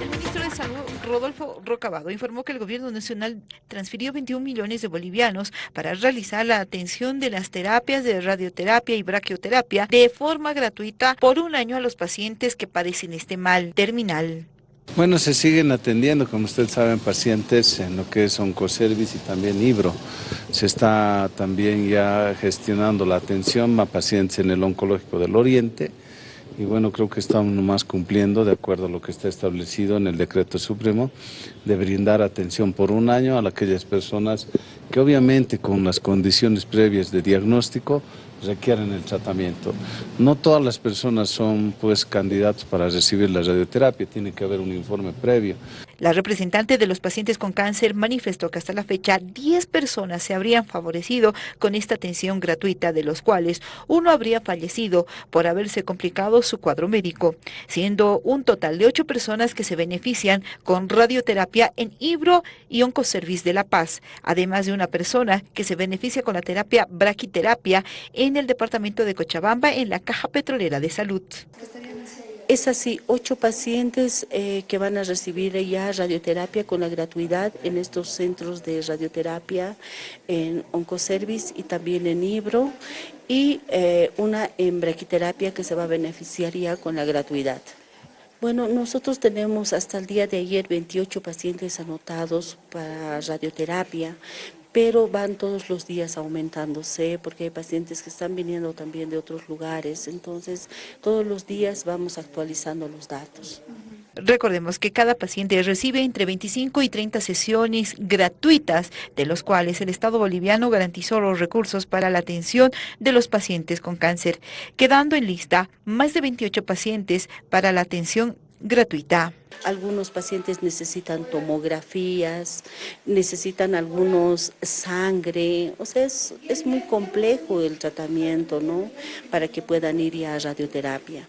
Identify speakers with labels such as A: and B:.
A: El ministro de Salud, Rodolfo Rocabado, informó que el gobierno nacional transfirió 21 millones de bolivianos para realizar la atención de las terapias de radioterapia y braquioterapia de forma gratuita por un año a los pacientes que padecen este mal terminal.
B: Bueno, se siguen atendiendo, como ustedes saben, pacientes en lo que es Oncoservice y también Ibro. Se está también ya gestionando la atención a pacientes en el Oncológico del Oriente, y bueno, creo que estamos nomás cumpliendo de acuerdo a lo que está establecido en el decreto supremo de brindar atención por un año a aquellas personas que obviamente con las condiciones previas de diagnóstico requieren el tratamiento. No todas las personas son pues candidatos para recibir la radioterapia, tiene que haber un informe previo.
A: La representante de los pacientes con cáncer manifestó que hasta la fecha 10 personas se habrían favorecido con esta atención gratuita, de los cuales uno habría fallecido por haberse complicado su cuadro médico, siendo un total de 8 personas que se benefician con radioterapia en Ibro y Oncoservice de La Paz, además de una persona que se beneficia con la terapia braquiterapia en el departamento de Cochabamba en la Caja Petrolera de Salud.
C: Es así, ocho pacientes eh, que van a recibir ya radioterapia con la gratuidad en estos centros de radioterapia, en Oncoservice y también en Ibro, y eh, una en braquiterapia que se va a beneficiar ya con la gratuidad. Bueno, nosotros tenemos hasta el día de ayer 28 pacientes anotados para radioterapia, pero van todos los días aumentándose porque hay pacientes que están viniendo también de otros lugares, entonces todos los días vamos actualizando los datos.
A: Recordemos que cada paciente recibe entre 25 y 30 sesiones gratuitas, de los cuales el Estado boliviano garantizó los recursos para la atención de los pacientes con cáncer, quedando en lista más de 28 pacientes para la atención gratuita.
C: Algunos pacientes necesitan tomografías, necesitan algunos sangre, o sea, es, es muy complejo el tratamiento, ¿no? Para que puedan ir a radioterapia.